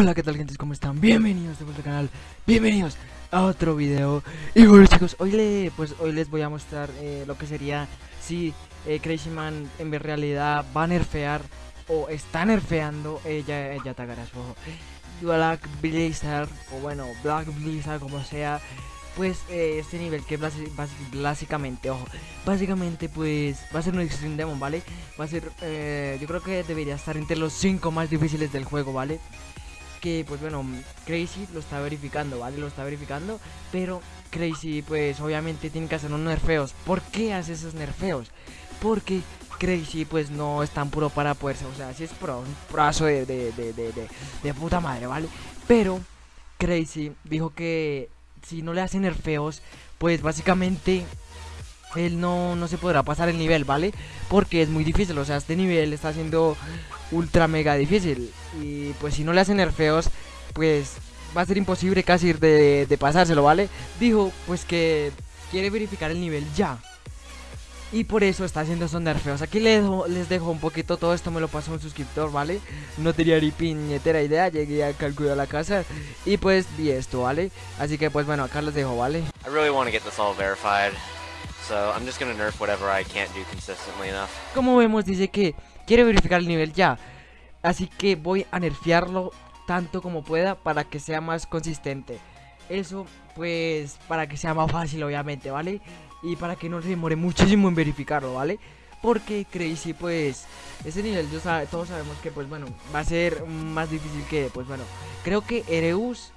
Hola, ¿qué tal gente? ¿Cómo están? Bienvenidos de vuelta al canal, bienvenidos a otro video Y bueno chicos, hoy, le, pues, hoy les voy a mostrar eh, lo que sería si eh, Crazy Man en realidad va a nerfear o está nerfeando, ella, ella tagará su ojo Black Blizzard, o bueno, Black Blizzard como sea pues eh, este nivel que básicamente, ojo, básicamente pues va a ser un Extreme Demon, ¿vale? Va a ser, eh, yo creo que debería estar entre los 5 más difíciles del juego, ¿vale? Que pues bueno, Crazy lo está verificando, ¿vale? Lo está verificando, pero Crazy pues obviamente tiene que hacer unos nerfeos. ¿Por qué hace esos nerfeos? Porque Crazy pues no es tan puro para poderse, o sea, si es pro, un brazo de, de, de, de, de puta madre, ¿vale? Pero Crazy dijo que si no le hacen nerfeos, pues básicamente él no, no se podrá pasar el nivel, ¿vale? Porque es muy difícil, o sea, este nivel está siendo ultra mega difícil. Y pues si no le hacen nerfeos, pues va a ser imposible casi de, de pasárselo, ¿vale? Dijo pues que quiere verificar el nivel ya. Y por eso está haciendo esos nerfeos Aquí les les dejo un poquito todo esto Me lo pasó un suscriptor, ¿vale? No tenía ni piñetera idea Llegué a calcular la casa Y pues vi esto, ¿vale? Así que pues bueno, acá les dejo, ¿vale? I really want to get this all verified So I'm just gonna nerf whatever I can't do consistently enough Como vemos dice que quiere verificar el nivel ya Así que voy a nerfearlo tanto como pueda para que sea más consistente Eso pues para que sea más fácil obviamente, ¿vale? y para que no se demore muchísimo en verificarlo, ¿vale? Porque Crazy, pues, ese nivel, yo todos sabemos que, pues, bueno, va a ser más difícil que, pues, bueno, creo que Ereus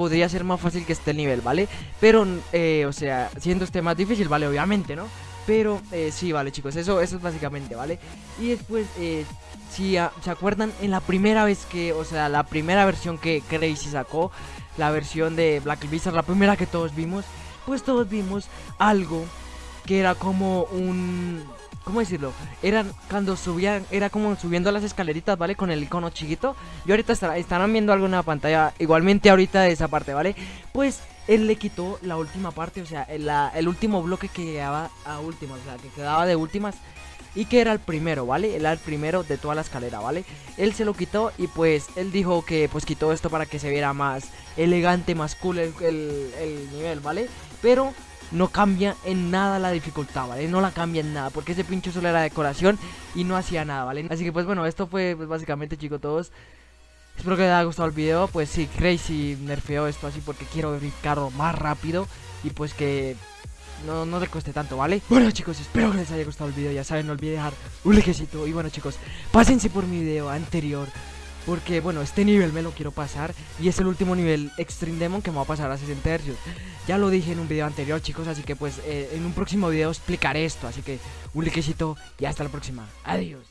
podría ser más fácil que este nivel, ¿vale? Pero, eh, o sea, siendo este más difícil, ¿vale? Obviamente, ¿no? Pero, eh, sí, vale, chicos, eso, eso es básicamente, ¿vale? Y después, eh, si se acuerdan, en la primera vez que, o sea, la primera versión que Crazy sacó, la versión de Black Blizzard, la primera que todos vimos, pues todos vimos algo que era como un... ¿Cómo decirlo? Eran cuando subían, era como subiendo las escaleritas, ¿vale? Con el icono chiquito. Y ahorita estarán viendo algo en la pantalla, igualmente ahorita de esa parte, ¿vale? Pues él le quitó la última parte, o sea, el, último bloque que llegaba a últimas, o sea, que quedaba de últimas y que era el primero, ¿vale? Era el primero de toda la escalera, ¿vale? Él se lo quitó y pues él dijo que pues quitó esto para que se viera más elegante, más cool el nivel, ¿vale? Pero no cambia en nada la dificultad, ¿vale? No la cambia en nada, porque ese pincho solo era decoración y no hacía nada, ¿vale? Así que pues bueno, esto fue pues, básicamente, chicos, todos. Espero que les haya gustado el video, pues sí, Crazy nerfeó esto así porque quiero verificarlo más rápido y pues que no, no le cueste tanto, ¿vale? Bueno chicos, espero que les haya gustado el video, ya saben, no olviden dejar un likecito y bueno chicos, pásense por mi video anterior porque, bueno, este nivel me lo quiero pasar Y es el último nivel Extreme Demon que me va a pasar a 60 Hz Ya lo dije en un video anterior, chicos Así que, pues, eh, en un próximo video explicaré esto Así que, un likecito y hasta la próxima. Adiós